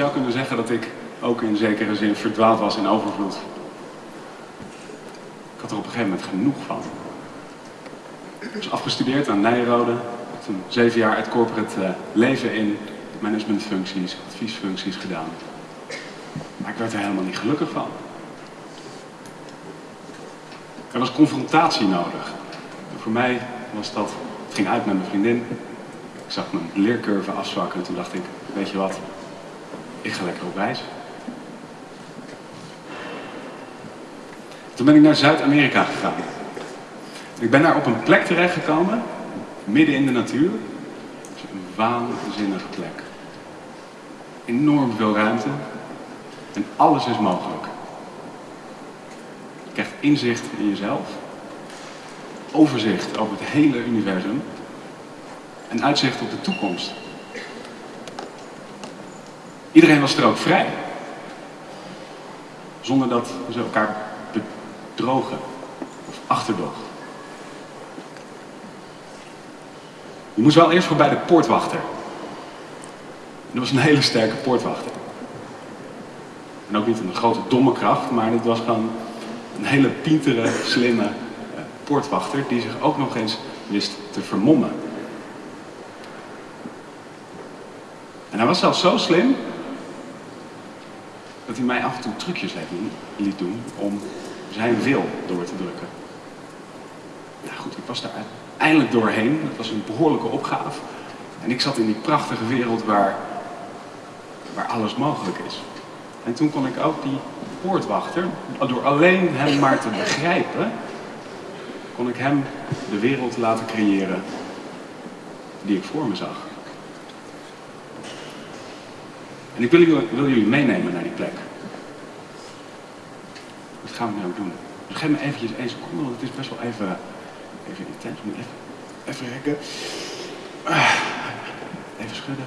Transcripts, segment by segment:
Zou kunnen zeggen dat ik ook in zekere zin verdwaald was in overvloed. Ik had er op een gegeven moment genoeg van. Ik was afgestudeerd aan Nijrode. Toen zeven jaar het corporate eh, leven in managementfuncties, adviesfuncties gedaan. Maar ik werd er helemaal niet gelukkig van. Er was confrontatie nodig. En voor mij was dat, het ging uit met mijn vriendin. Ik zag mijn leercurve afzwakken en toen dacht ik, weet je wat, ik ga lekker op reis. Toen ben ik naar Zuid-Amerika gegaan. Ik ben daar op een plek terechtgekomen, midden in de natuur. Een waanzinnige plek. Enorm veel ruimte. En alles is mogelijk. Je krijgt inzicht in jezelf. Overzicht over het hele universum. En uitzicht op de toekomst. Iedereen was er ook vrij. Zonder dat ze elkaar bedrogen of achterdogen. Je moest wel eerst voorbij de poortwachter. En dat was een hele sterke poortwachter. En ook niet een grote domme kracht, maar het was gewoon een hele pintere, slimme eh, poortwachter die zich ook nog eens wist te vermommen. En hij was zelfs zo slim dat hij mij af en toe trucjes liet doen om zijn wil door te drukken. Nou goed, ik was daar eindelijk doorheen. Dat was een behoorlijke opgave. En ik zat in die prachtige wereld waar, waar alles mogelijk is. En toen kon ik ook die poortwachter, door alleen hem maar te begrijpen, kon ik hem de wereld laten creëren die ik voor me zag. En ik wil jullie, wil jullie meenemen naar die plek. Gaan we nu ook doen. Geef me eventjes één seconde, want het is best wel even, even intens. Moet even, even rekken. Ah, even schudden.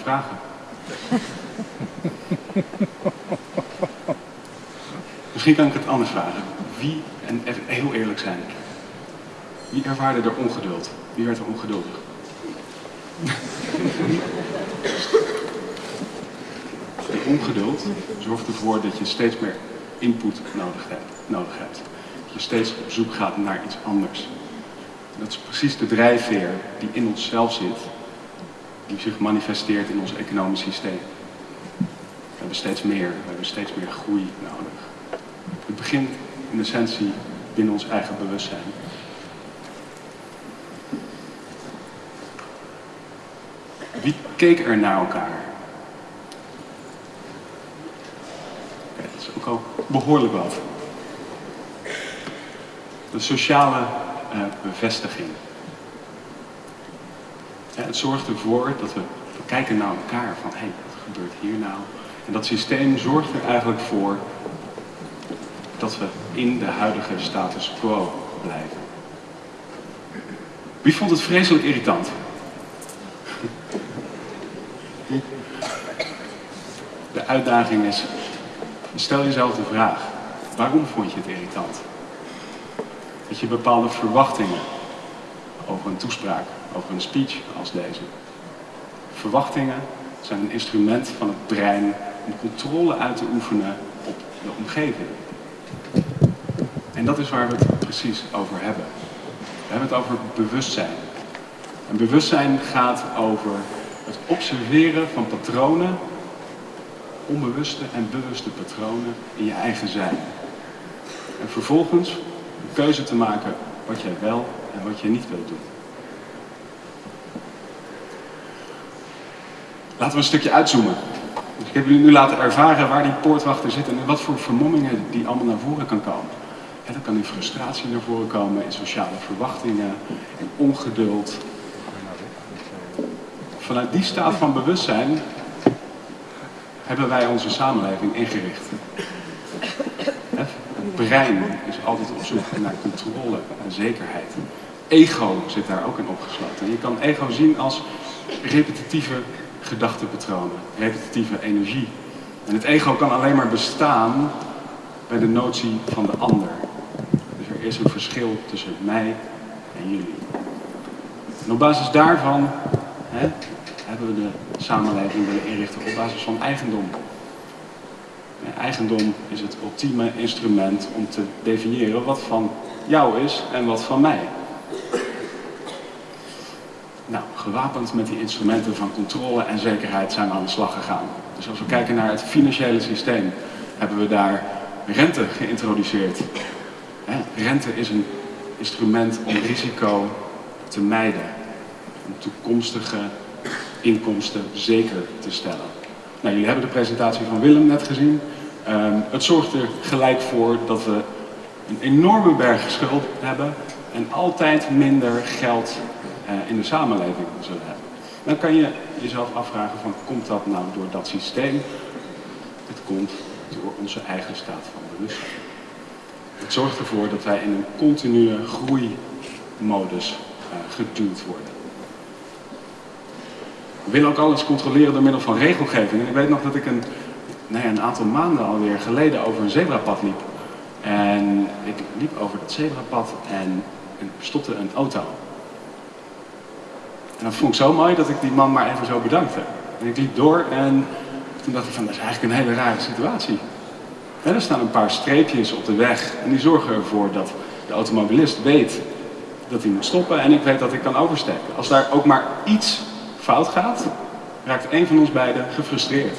Vragen? Misschien kan ik het anders vragen. Wie, en even heel eerlijk zijn, wie ervaarde er ongeduld? Wie werd er ongeduldig? Die ongeduld zorgt ervoor dat je steeds meer input nodig hebt. Nodig hebt. Dat je steeds op zoek gaat naar iets anders. dat is precies de drijfveer die in onszelf zit, die zich manifesteert in ons economisch systeem. We hebben steeds meer, we hebben steeds meer groei nodig. Het begint in essentie binnen ons eigen bewustzijn. Wie keek er naar elkaar? Dat is ook al behoorlijk wat. De sociale uh, bevestiging. Het zorgt ervoor dat we, we kijken naar elkaar van hé, hey, wat gebeurt hier nou? En dat systeem zorgt er eigenlijk voor dat we in de huidige status quo blijven. Wie vond het vreselijk irritant? De uitdaging is, stel jezelf de vraag, waarom vond je het irritant? Dat je bepaalde verwachtingen over een toespraak, over een speech als deze. Verwachtingen zijn een instrument van het brein om controle uit te oefenen op de omgeving. En dat is waar we het precies over hebben. We hebben het over bewustzijn. En bewustzijn gaat over het observeren van patronen, onbewuste en bewuste patronen in je eigen zijn. En vervolgens een keuze te maken wat jij wel en wat je niet wilt doen. Laten we een stukje uitzoomen. Ik heb jullie nu laten ervaren waar die poortwachter zit en wat voor vermommingen die allemaal naar voren kan komen. Dan kan in frustratie naar voren komen, in sociale verwachtingen, in ongeduld. Vanuit die staat van bewustzijn hebben wij onze samenleving ingericht. Het brein is altijd op zoek naar controle en zekerheid. Ego zit daar ook in opgesloten. Je kan ego zien als repetitieve gedachtepatronen, repetitieve energie. En het ego kan alleen maar bestaan bij de notie van de ander. Dus er is een verschil tussen mij en jullie. En op basis daarvan hè, hebben we de samenleving willen inrichten op basis van eigendom. eigendom is het ultieme instrument om te definiëren wat van jou is en wat van mij. Nou, gewapend met die instrumenten van controle en zekerheid zijn we aan de slag gegaan. Dus als we kijken naar het financiële systeem, hebben we daar rente geïntroduceerd. Rente is een instrument om risico te mijden. Om toekomstige inkomsten zeker te stellen. Nou, jullie hebben de presentatie van Willem net gezien. Ehm, het zorgt er gelijk voor dat we een enorme berg schuld hebben en altijd minder geld in de samenleving zullen hebben. Dan kan je jezelf afvragen van, komt dat nou door dat systeem? Het komt door onze eigen staat van bewustzijn. Het zorgt ervoor dat wij in een continue groeimodus uh, geduwd worden. We willen ook alles controleren door middel van regelgeving. Ik weet nog dat ik een, een aantal maanden alweer geleden over een zebrapad liep. En ik liep over dat zebrapad en stopte een auto. En dat vond ik zo mooi dat ik die man maar even zo bedankte. En ik liep door en toen dacht ik van, dat is eigenlijk een hele rare situatie. er staan een paar streepjes op de weg en die zorgen ervoor dat de automobilist weet dat hij moet stoppen en ik weet dat ik kan oversteken. Als daar ook maar iets fout gaat, raakt een van ons beiden gefrustreerd.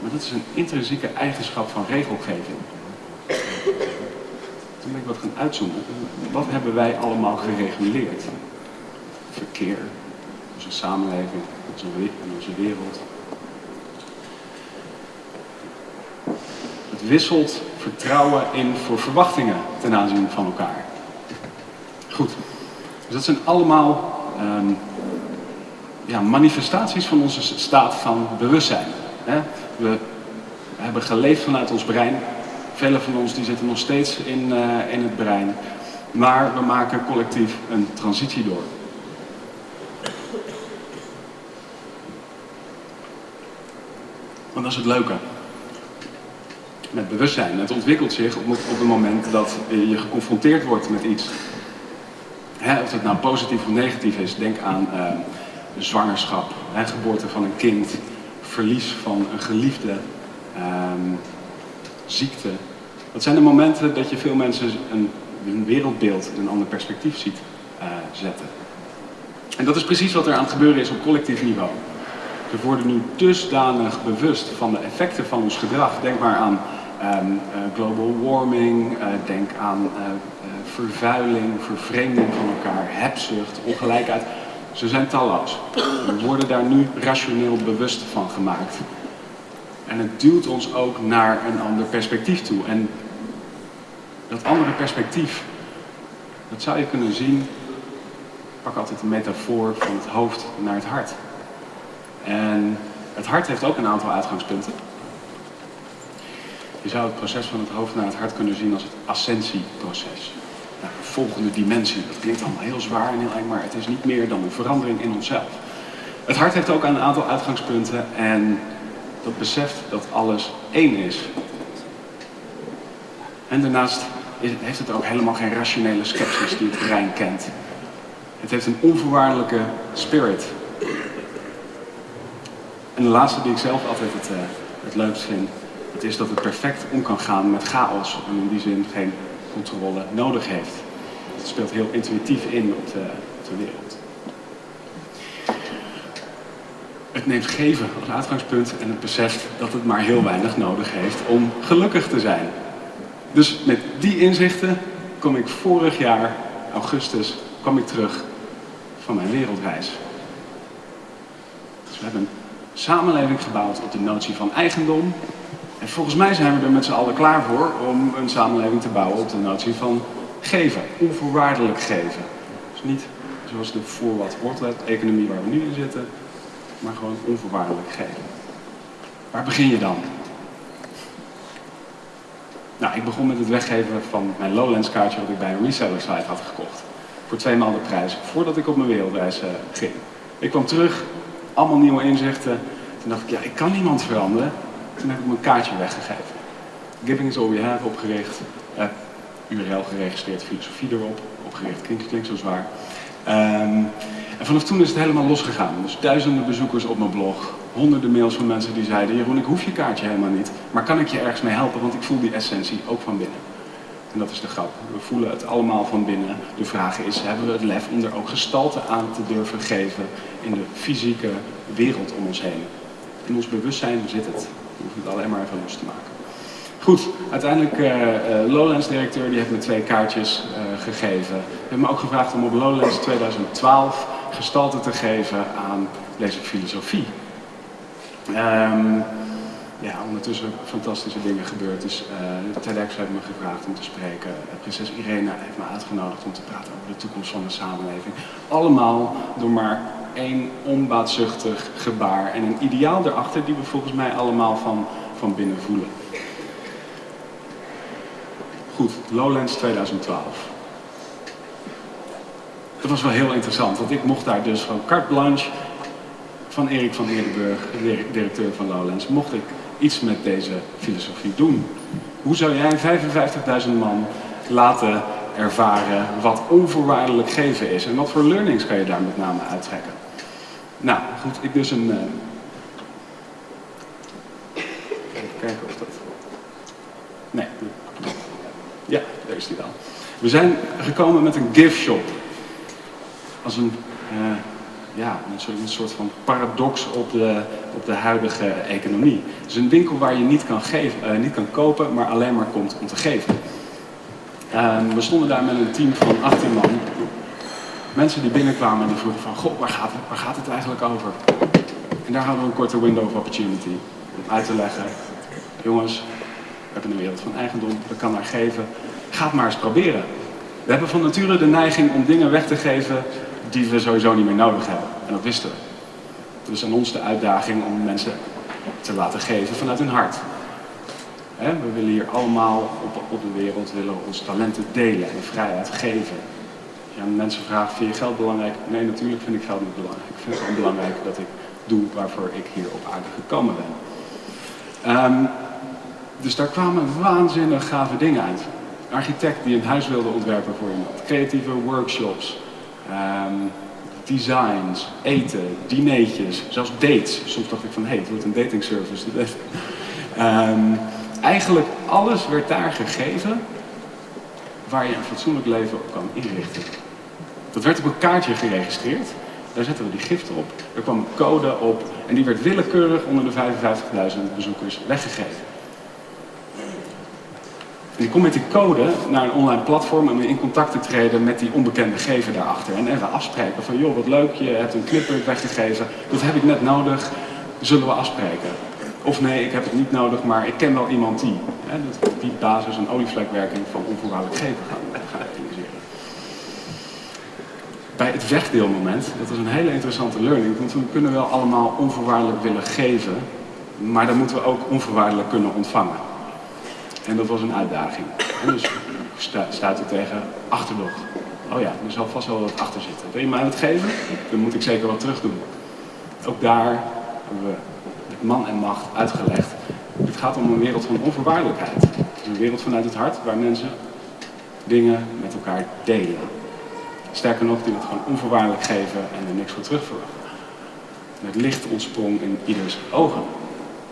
Maar dat is een intrinsieke eigenschap van regelgeving. Toen ben ik wat gaan uitzoomen. Wat hebben wij allemaal gereguleerd? Verkeer, onze samenleving, onze, onze wereld. Het wisselt vertrouwen in voor verwachtingen ten aanzien van elkaar. Goed, dus dat zijn allemaal um, ja, manifestaties van onze staat van bewustzijn. Hè? We hebben geleefd vanuit ons brein. Velen van ons die zitten nog steeds in, uh, in het brein. Maar we maken collectief een transitie door. Want dat is het leuke. Met bewustzijn. Het ontwikkelt zich op, op het moment dat je geconfronteerd wordt met iets. Hè, of het nou positief of negatief is. Denk aan uh, zwangerschap, hè, geboorte van een kind, verlies van een geliefde, uh, ziekte. Dat zijn de momenten dat je veel mensen een, een wereldbeeld in een ander perspectief ziet uh, zetten. En dat is precies wat er aan het gebeuren is op collectief niveau. We worden nu dusdanig bewust van de effecten van ons gedrag. Denk maar aan um, uh, global warming, uh, denk aan uh, vervuiling, vervreemding van elkaar, hebzucht, ongelijkheid. Ze zijn talloos. We worden daar nu rationeel bewust van gemaakt. En het duwt ons ook naar een ander perspectief toe. En dat andere perspectief, dat zou je kunnen zien, pak altijd een metafoor van het hoofd naar het hart. En het hart heeft ook een aantal uitgangspunten. Je zou het proces van het hoofd naar het hart kunnen zien als het ascensieproces. Nou, de volgende dimensie, dat klinkt allemaal heel zwaar en heel eng, maar het is niet meer dan een verandering in onszelf. Het hart heeft ook een aantal uitgangspunten en dat beseft dat alles één is. En daarnaast heeft het ook helemaal geen rationele sceptisch die het brein kent. Het heeft een onvoorwaardelijke spirit. En de laatste die ik zelf altijd het, uh, het leukst vind, dat is dat het perfect om kan gaan met chaos en in die zin geen controle nodig heeft. Het speelt heel intuïtief in op de, op de wereld. Het neemt geven als uitgangspunt en het beseft dat het maar heel weinig nodig heeft om gelukkig te zijn. Dus met die inzichten kom ik vorig jaar, augustus, kwam ik terug van mijn wereldreis. Dus we hebben samenleving gebouwd op de notie van eigendom. En volgens mij zijn we er met z'n allen klaar voor om een samenleving te bouwen op de notie van geven, onvoorwaardelijk geven. Dus niet zoals de voor wat wordt economie waar we nu in zitten, maar gewoon onvoorwaardelijk geven. Waar begin je dan? Nou, ik begon met het weggeven van mijn Lowlands kaartje wat ik bij een reseller site had gekocht. Voor twee maal de prijs, voordat ik op mijn wereldreis uh, ging. Ik kwam terug, allemaal nieuwe inzichten. Toen dacht ik, ja, ik kan niemand veranderen. Toen heb ik mijn kaartje weggegeven. Giving is all we have opgericht. Uh, URL geregistreerd, filosofie erop. Opgericht, klinkt, klinkt zo zwaar. Um, en vanaf toen is het helemaal losgegaan. Dus duizenden bezoekers op mijn blog. Honderden mails van mensen die zeiden, Jeroen, ik hoef je kaartje helemaal niet. Maar kan ik je ergens mee helpen, want ik voel die essentie ook van binnen. En dat is de grap. We voelen het allemaal van binnen. De vraag is, hebben we het lef om er ook gestalte aan te durven geven in de fysieke wereld om ons heen? In ons bewustzijn zit het. We hoeven het alleen maar even los te maken. Goed, uiteindelijk uh, uh, Lowlands-directeur die heeft me twee kaartjes uh, gegeven. Hij heeft me ook gevraagd om op Lowlands 2012 gestalte te geven aan deze filosofie. Um, ja, ondertussen fantastische dingen gebeurd. Dus uh, TEDx heeft me gevraagd om te spreken. Prinses Irene heeft me uitgenodigd om te praten over de toekomst van de samenleving. Allemaal door maar één onbaatzuchtig gebaar en een ideaal erachter die we volgens mij allemaal van, van binnen voelen. Goed, Lowlands 2012. Dat was wel heel interessant, want ik mocht daar dus van carte blanche van Erik van Eerdenburg, directeur van Lowlands, mocht ik iets met deze filosofie doen. Hoe zou jij 55.000 man laten ervaren wat onvoorwaardelijk geven is? En wat voor learnings kan je daar met name uittrekken? Nou, goed, ik dus een... Uh... Even kijken of dat... Nee. Ja, daar is die dan. We zijn gekomen met een gift shop. Als een... Uh, ja, een soort van paradox op de, op de huidige economie. Het is een winkel waar je niet kan, geven, uh, niet kan kopen, maar alleen maar komt om te geven. Um, we stonden daar met een team van 18 man. Mensen die binnenkwamen en die vroegen van, goh, waar gaat, het, waar gaat het eigenlijk over? En daar hadden we een korte window of opportunity om uit te leggen. Jongens, we hebben een wereld van eigendom, we kan daar geven. Ga het maar eens proberen. We hebben van nature de neiging om dingen weg te geven die we sowieso niet meer nodig hebben. En dat wisten we. Dus aan ons de uitdaging om mensen te laten geven vanuit hun hart. we willen hier allemaal op, de wereld willen onze talenten delen en vrijheid geven. Mensen vragen, vind je geld belangrijk? Nee, natuurlijk vind ik geld niet belangrijk. Ik vind het gewoon belangrijk dat ik doe waarvoor ik hier op aarde gekomen ben. Ehm, dus daar kwamen waanzinnig gave dingen uit. Een architect die een huis wilde ontwerpen voor iemand. Creatieve workshops. Ehm, designs, eten, dineetjes, zelfs dates. Soms dacht ik van, hé, hey, het wordt een dating service. um, eigenlijk alles werd daar gegeven waar je een fatsoenlijk leven op kan inrichten. Dat werd op een kaartje geregistreerd. Daar zetten we die giften op. Er kwam een code op en die werd willekeurig onder de 55.000 bezoekers weggegeven. En ik kom met die code naar een online platform om in contact te treden met die onbekende gever daarachter. En even afspreken van, joh, wat leuk, je hebt een clipper weggegeven, dat heb ik net nodig, zullen we afspreken? Of nee, ik heb het niet nodig, maar ik ken wel iemand die. Hè, dat die basis een olievlekwerking van onvoorwaardelijk geven gaan, gaan. Bij het wegdeelmoment, dat is een hele interessante learning, want we kunnen wel allemaal onvoorwaardelijk willen geven, maar dan moeten we ook onvoorwaardelijk kunnen ontvangen. En dat was een uitdaging. En dus staat er tegen achterdocht. Oh ja, er zal vast wel wat achter zitten. Wil je mij het geven? Dan moet ik zeker wat terug doen. Ook daar hebben we met man en macht uitgelegd. Het gaat om een wereld van onvoorwaardelijkheid. Het een wereld vanuit het hart waar mensen dingen met elkaar delen. Sterker nog, die het gewoon onvoorwaardelijk geven en er niks voor terug verwachten. Het licht ontsprong in ieders ogen.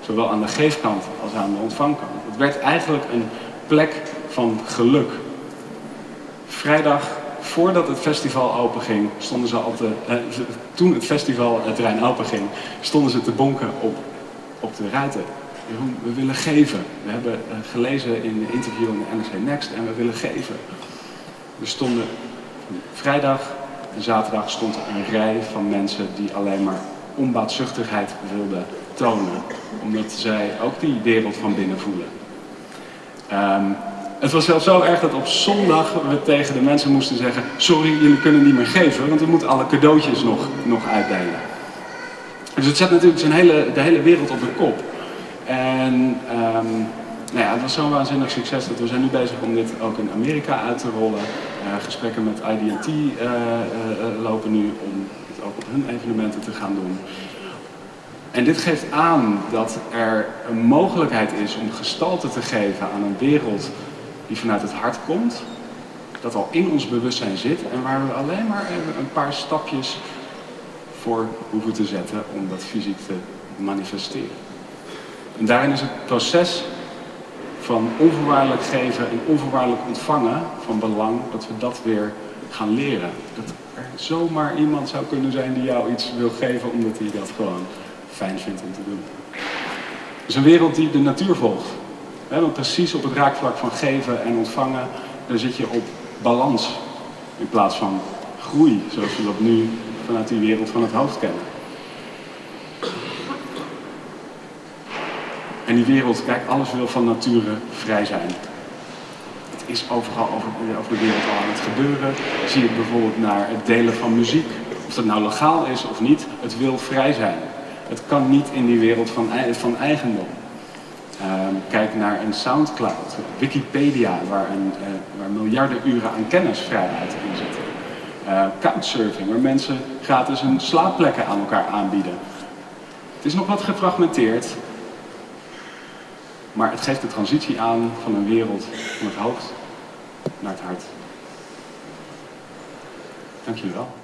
Zowel aan de geefkant als aan de ontvangkant. Het werd eigenlijk een plek van geluk. Vrijdag, voordat het festival openging, stonden ze al te, eh, toen het festival het terrein openging, stonden ze te bonken op, op de ruiten. We willen geven. We hebben eh, gelezen in een interview in de NRC Next en we willen geven. Er stonden vrijdag en zaterdag stond een rij van mensen die alleen maar onbaatzuchtigheid wilden Omdat zij ook die wereld van binnen voelen. Ehm, het was zelfs zo erg dat op zondag we tegen de mensen moesten zeggen... sorry, jullie kunnen niet meer geven, want we moeten alle cadeautjes nog, nog uitdelen. Dus het zet natuurlijk zijn hele, de hele wereld op de kop. En um, nou ja, het was zo'n waanzinnig succes dat we zijn nu bezig om dit ook in Amerika uit te rollen. Uh, gesprekken met IDT uh, uh, lopen nu om het ook op hun evenementen te gaan doen. En dit geeft aan dat er een mogelijkheid is om gestalte te geven aan een wereld die vanuit het hart komt, dat al in ons bewustzijn zit en waar we alleen maar een paar stapjes voor hoeven te zetten om dat fysiek te manifesteren. En daarin is het proces van onvoorwaardelijk geven en onvoorwaardelijk ontvangen van belang dat we dat weer gaan leren. Dat er zomaar iemand zou kunnen zijn die jou iets wil geven omdat hij dat gewoon fijn vindt om te doen. Het is een wereld die de natuur volgt. Want precies op het raakvlak van geven en ontvangen, daar zit je op balans in plaats van groei, zoals we dat nu vanuit die wereld van het hoofd kennen. En die wereld, kijk, alles wil van nature vrij zijn. Het is overal over, over de wereld al aan het gebeuren. Zie je bijvoorbeeld naar het delen van muziek. Of dat nou legaal is of niet, het wil vrij zijn. Het kan niet in die wereld van, van eigendom. Ehm, kijk naar een Soundcloud, Wikipedia, waar, uh, waar miljarden uren aan kennisvrijheid in zitten. Uh, couchsurfing, waar mensen gratis hun slaapplekken aan elkaar aanbieden. Het is nog wat gefragmenteerd, maar het geeft de transitie aan van een wereld van het hoofd naar het hart. Dank jullie wel.